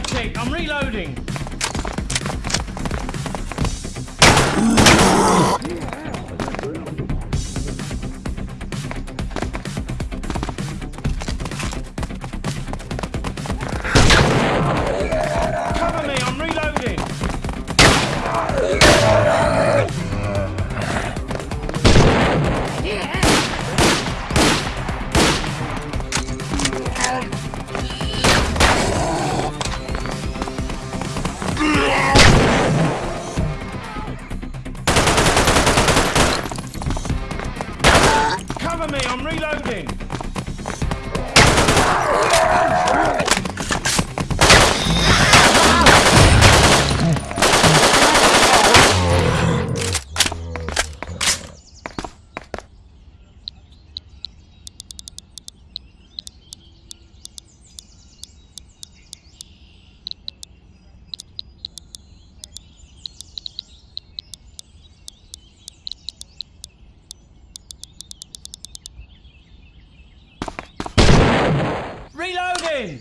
I'm reloading. Reloading.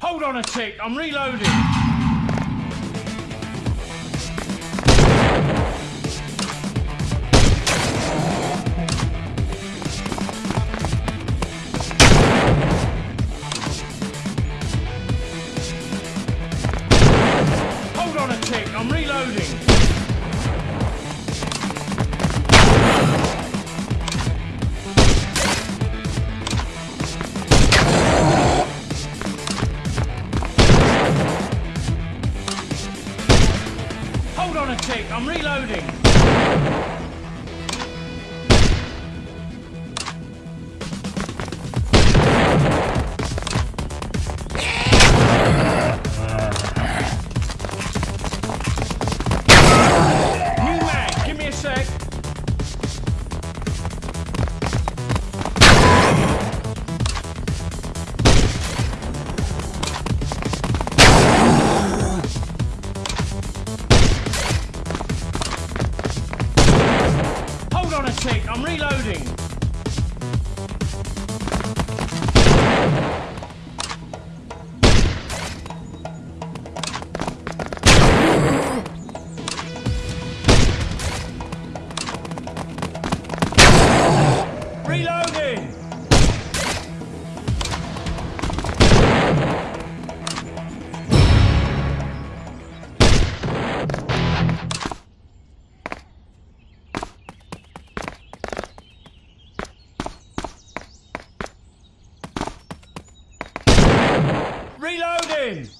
Hold on a tick. I'm reloading. I'm. Hold on a tick. I'm reloading. Reloading.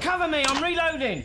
Cover me, I'm. Reloading.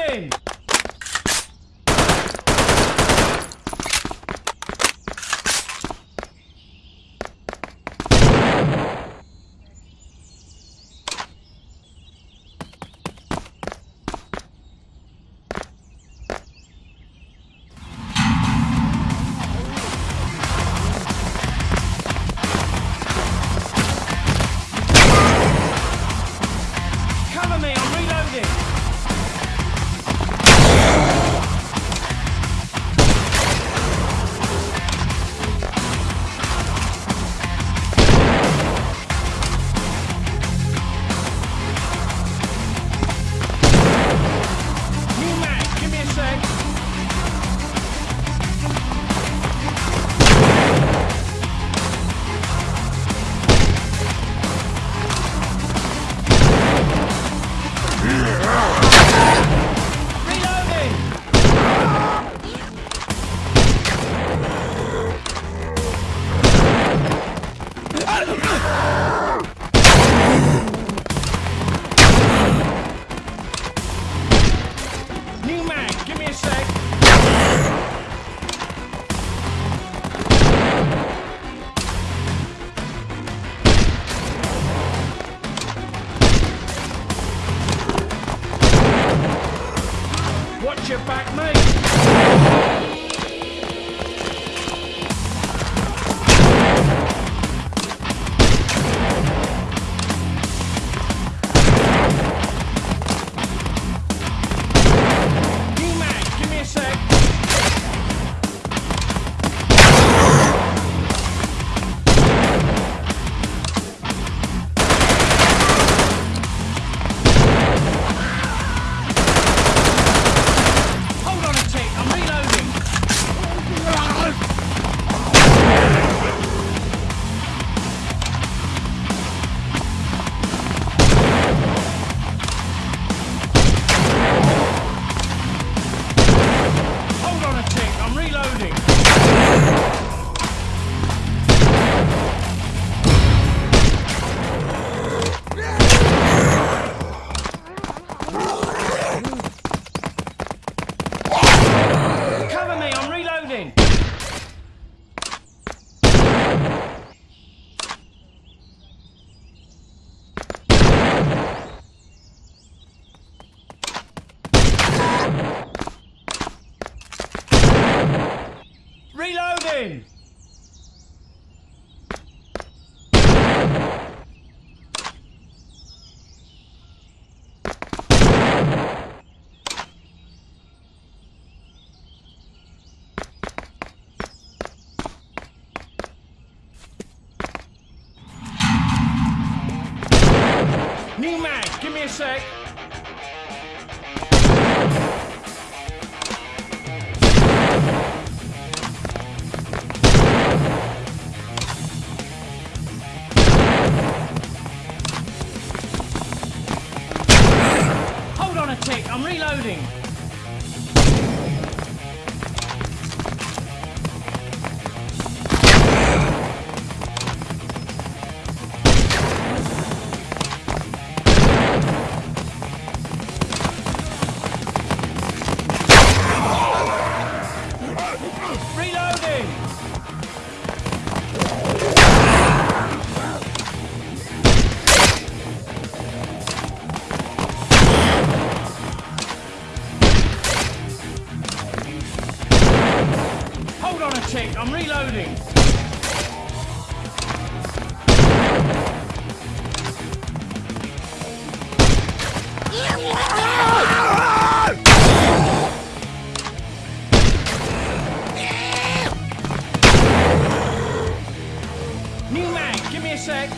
Reloading! Reloading. New mag, give me a sec. checked. I'm reloading. New mag, give me a sec.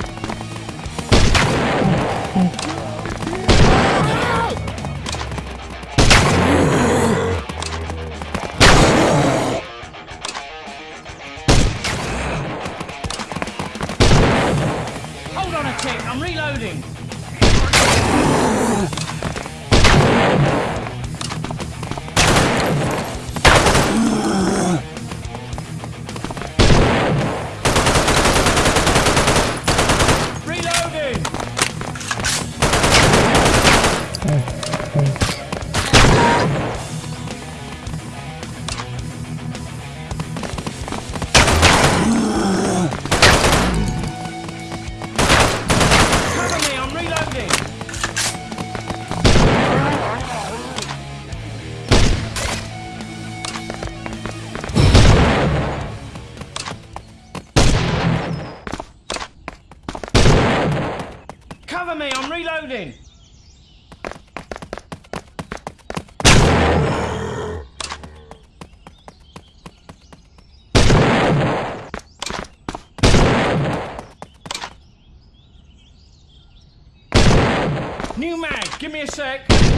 New mag, give me a sec.